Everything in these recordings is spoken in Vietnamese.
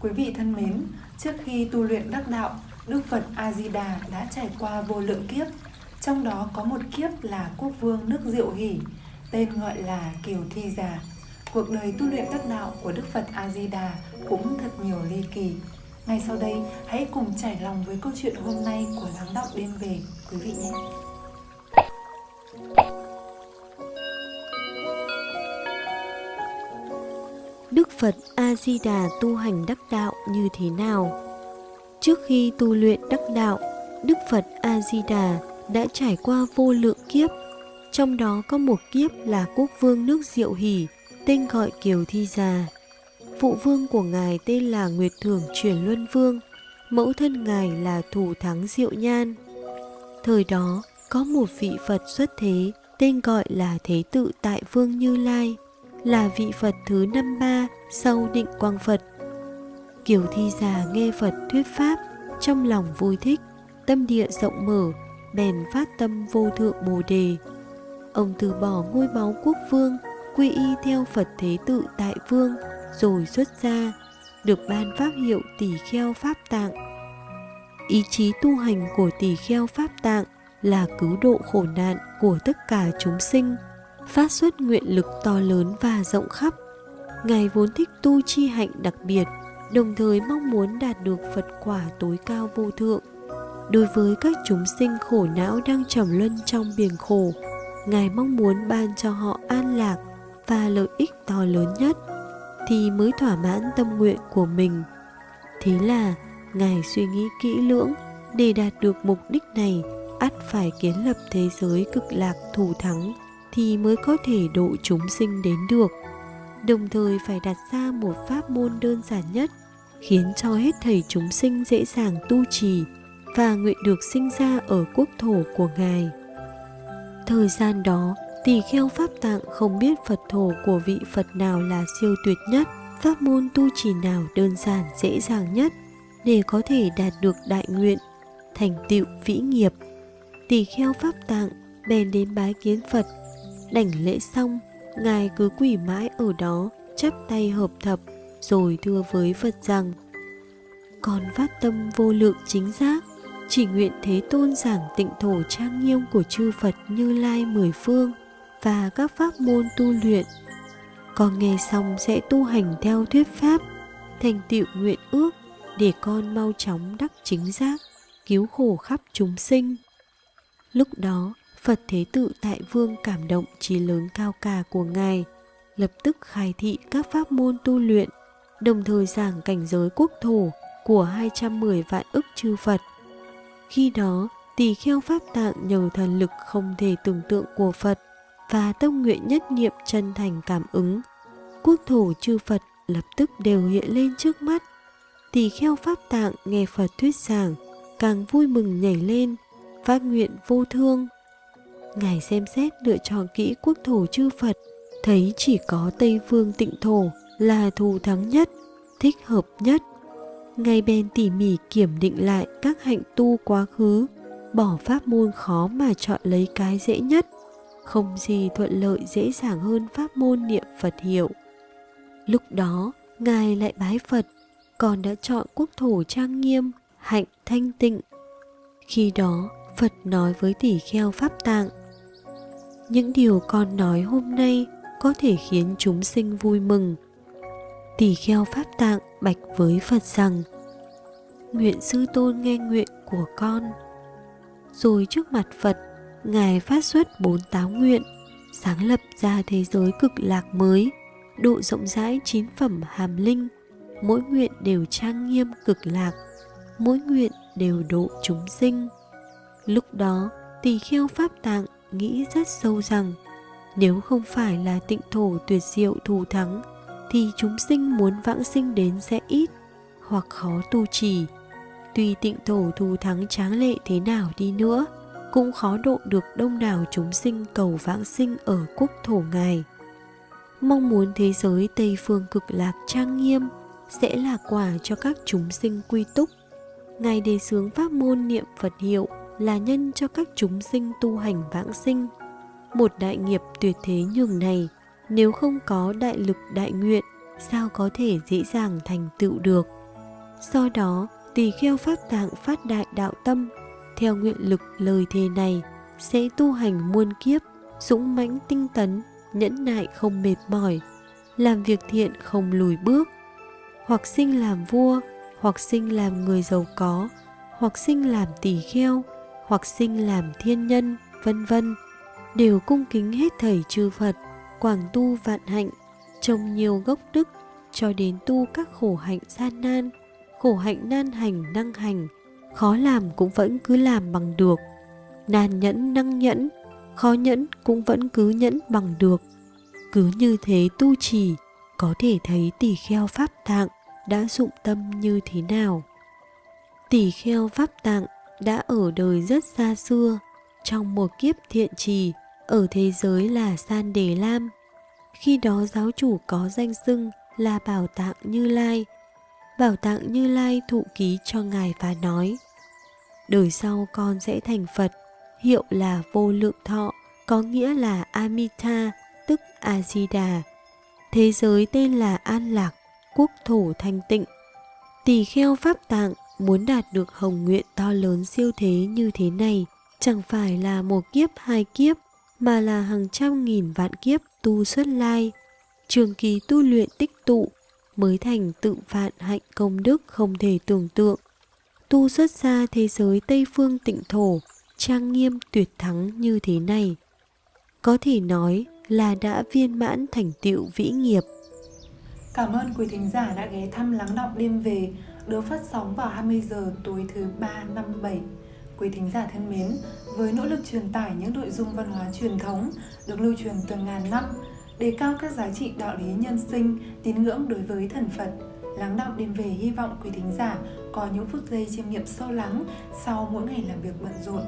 Quý vị thân mến, trước khi tu luyện đắc đạo, Đức Phật A Di Đà đã trải qua vô lượng kiếp, trong đó có một kiếp là quốc vương nước Diệu Hỷ, tên gọi là Kiều Thi Già. Cuộc đời tu luyện đắc đạo của Đức Phật A Di Đà cũng thật nhiều ly kỳ. Ngay sau đây, hãy cùng trải lòng với câu chuyện hôm nay của lắng Đọng đêm về quý vị nhé. Đức Phật A Di Đà tu hành đắc đạo như thế nào? Trước khi tu luyện đắc đạo, Đức Phật A Di Đà đã trải qua vô lượng kiếp, trong đó có một kiếp là quốc vương nước Diệu Hỷ, tên gọi Kiều Thi Già. Phụ vương của ngài tên là Nguyệt Thường Chuyển Luân Vương, mẫu thân ngài là Thủ Thắng Diệu Nhan. Thời đó, có một vị Phật xuất thế tên gọi là Thế Tự Tại Vương Như Lai, là vị Phật thứ năm ba sau định quang Phật. Kiều Thi Già nghe Phật thuyết Pháp, trong lòng vui thích, tâm địa rộng mở, bèn phát tâm vô thượng Bồ Đề. Ông từ bỏ ngôi báu quốc vương, quy y theo Phật Thế Tự Tại Vương, rồi xuất gia, được ban pháp hiệu tỷ kheo Pháp Tạng. Ý chí tu hành của tỷ kheo Pháp Tạng là cứu độ khổ nạn của tất cả chúng sinh, phát xuất nguyện lực to lớn và rộng khắp. Ngài vốn thích tu chi hạnh đặc biệt, đồng thời mong muốn đạt được Phật quả tối cao vô thượng. Đối với các chúng sinh khổ não đang trầm luân trong biển khổ, Ngài mong muốn ban cho họ an lạc và lợi ích to lớn nhất thì mới thỏa mãn tâm nguyện của mình. Thế là Ngài suy nghĩ kỹ lưỡng để đạt được mục đích này ắt phải kiến lập thế giới cực lạc thủ thắng thì mới có thể độ chúng sinh đến được. Đồng thời phải đặt ra một pháp môn đơn giản nhất khiến cho hết thầy chúng sinh dễ dàng tu trì và nguyện được sinh ra ở quốc thổ của Ngài. Thời gian đó, tỳ kheo Pháp Tạng không biết Phật thổ của vị Phật nào là siêu tuyệt nhất, pháp môn tu trì nào đơn giản dễ dàng nhất để có thể đạt được đại nguyện, thành tựu vĩ nghiệp. Tỳ kheo Pháp Tạng bèn đến bái kiến Phật, đảnh lễ xong, Ngài cứ quỷ mãi ở đó, chắp tay hợp thập, rồi thưa với Phật rằng Con phát tâm vô lượng chính giác, chỉ nguyện Thế Tôn giảng tịnh thổ trang nghiêm của chư Phật Như Lai mười phương và các pháp môn tu luyện. Con nghe xong sẽ tu hành theo thuyết pháp, thành tựu nguyện ước để con mau chóng đắc chính giác, cứu khổ khắp chúng sinh. Lúc đó, Phật Thế Tự Tại Vương cảm động trí lớn cao cả của Ngài, lập tức khai thị các pháp môn tu luyện, đồng thời giảng cảnh giới quốc thổ của 210 vạn ức chư Phật. Khi đó, tỳ kheo Pháp Tạng nhờ thần lực không thể tưởng tượng của Phật và tâm nguyện nhất niệm chân thành cảm ứng. Quốc thổ chư Phật lập tức đều hiện lên trước mắt. Tỳ kheo Pháp Tạng nghe Phật thuyết giảng, càng vui mừng nhảy lên, phát nguyện vô thương. Ngài xem xét lựa chọn kỹ quốc thổ chư Phật, thấy chỉ có Tây Phương tịnh thổ là thù thắng nhất, thích hợp nhất. Ngài bèn tỉ mỉ kiểm định lại các hạnh tu quá khứ, bỏ pháp môn khó mà chọn lấy cái dễ nhất không gì thuận lợi dễ dàng hơn pháp môn niệm Phật hiệu. Lúc đó, Ngài lại bái Phật, còn đã chọn quốc thổ trang nghiêm, hạnh thanh tịnh. Khi đó, Phật nói với tỷ kheo Pháp Tạng, những điều con nói hôm nay có thể khiến chúng sinh vui mừng. Tỷ kheo Pháp Tạng bạch với Phật rằng, Nguyện sư tôn nghe nguyện của con. Rồi trước mặt Phật, Ngài phát xuất bốn táo nguyện, sáng lập ra thế giới cực lạc mới, độ rộng rãi chín phẩm hàm linh, mỗi nguyện đều trang nghiêm cực lạc, mỗi nguyện đều độ chúng sinh. Lúc đó, tỳ kheo Pháp Tạng nghĩ rất sâu rằng, nếu không phải là tịnh thổ tuyệt diệu thù thắng, thì chúng sinh muốn vãng sinh đến sẽ ít, hoặc khó tu trì. Tuy tịnh thổ thù thắng tráng lệ thế nào đi nữa, cũng khó độ được đông đảo chúng sinh cầu vãng sinh ở quốc thổ ngài. Mong muốn thế giới Tây phương cực lạc trang nghiêm sẽ là quả cho các chúng sinh quy túc. Ngài đề xướng pháp môn niệm Phật hiệu là nhân cho các chúng sinh tu hành vãng sinh. Một đại nghiệp tuyệt thế nhường này, nếu không có đại lực đại nguyện, sao có thể dễ dàng thành tựu được. Do đó, tỳ kheo pháp tạng phát đại đạo tâm, theo nguyện lực lời thề này sẽ tu hành muôn kiếp, dũng mãnh tinh tấn, nhẫn nại không mệt mỏi, làm việc thiện không lùi bước, hoặc sinh làm vua, hoặc sinh làm người giàu có, hoặc sinh làm tỳ kheo, hoặc sinh làm thiên nhân, vân vân, đều cung kính hết thảy chư Phật, quảng tu vạn hạnh, trồng nhiều gốc đức cho đến tu các khổ hạnh gian nan, khổ hạnh nan hành năng hành, khó làm cũng vẫn cứ làm bằng được, nan nhẫn năng nhẫn, khó nhẫn cũng vẫn cứ nhẫn bằng được. Cứ như thế tu trì, có thể thấy tỷ kheo pháp tạng đã dụng tâm như thế nào. Tỷ kheo pháp tạng đã ở đời rất xa xưa, trong một kiếp thiện trì, ở thế giới là San Đề Lam. Khi đó giáo chủ có danh xưng là Bảo Tạng Như Lai. Bảo Tạng Như Lai thụ ký cho Ngài và nói Đời sau con sẽ thành Phật, hiệu là vô lượng thọ, có nghĩa là Amita, tức A-di-đà. Thế giới tên là An Lạc, quốc thổ thanh tịnh. Tỳ kheo Pháp Tạng muốn đạt được hồng nguyện to lớn siêu thế như thế này, chẳng phải là một kiếp hai kiếp, mà là hàng trăm nghìn vạn kiếp tu xuất lai, trường kỳ tu luyện tích tụ, mới thành tự vạn hạnh công đức không thể tưởng tượng. Tu xuất ra thế giới Tây Phương tịnh thổ, trang nghiêm tuyệt thắng như thế này. Có thể nói là đã viên mãn thành tựu vĩ nghiệp. Cảm ơn quý thính giả đã ghé thăm lắng đọng đêm về, được phát sóng vào 20 giờ tối thứ ba năm bảy. Quý thính giả thân mến, với nỗ lực truyền tải những nội dung văn hóa truyền thống được lưu truyền từ ngàn năm, đề cao các giá trị đạo lý nhân sinh, tín ngưỡng đối với thần Phật, lắng đọng đêm về hy vọng quý thính giả có những phút giây chiêm nghiệm sâu lắng sau mỗi ngày làm việc bận rộn.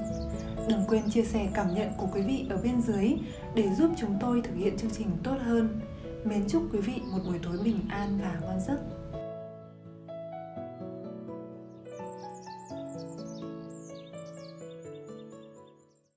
Đừng quên chia sẻ cảm nhận của quý vị ở bên dưới để giúp chúng tôi thực hiện chương trình tốt hơn. Mến chúc quý vị một buổi tối bình an và ngon giấc.